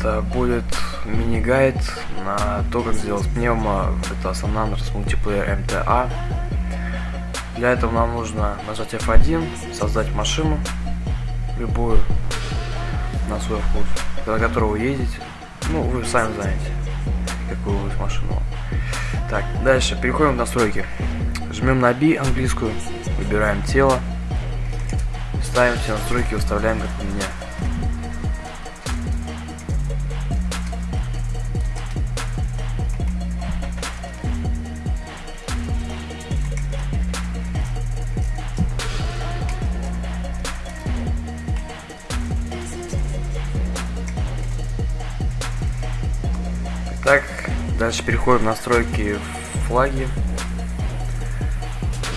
Это будет мини-гайд на то, как сделать пневмо. Это основная мультиплеер МТА. Для этого нам нужно нажать F1, создать машину, любую, на свой вкус, на которую вы едете. Ну, вы сами знаете, какую вы машину. Так, дальше, переходим в настройки. Жмем на B английскую, выбираем тело, ставим все настройки, выставляем как у меня. Так, дальше переходим в настройки флаги.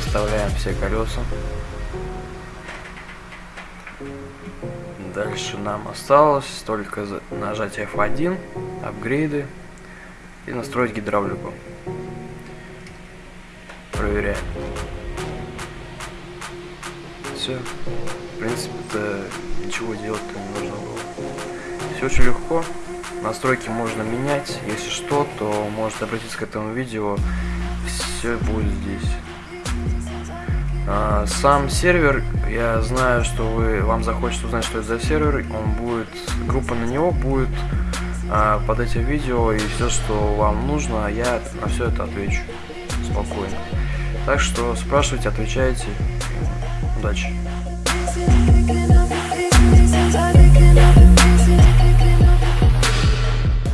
Вставляем все колеса. Дальше нам осталось только нажать F1, апгрейды и настроить гидравлику. Проверяем. Все. В принципе-то ничего делать-то не нужно было. Все очень легко. Настройки можно менять. Если что, то можете обратиться к этому видео. Все будет здесь. А, сам сервер, я знаю, что вы вам захочется узнать, что это за сервер. Он будет, группа на него будет а, под этим видео и все, что вам нужно, я на все это отвечу спокойно. Так что спрашивайте, отвечайте. Удачи.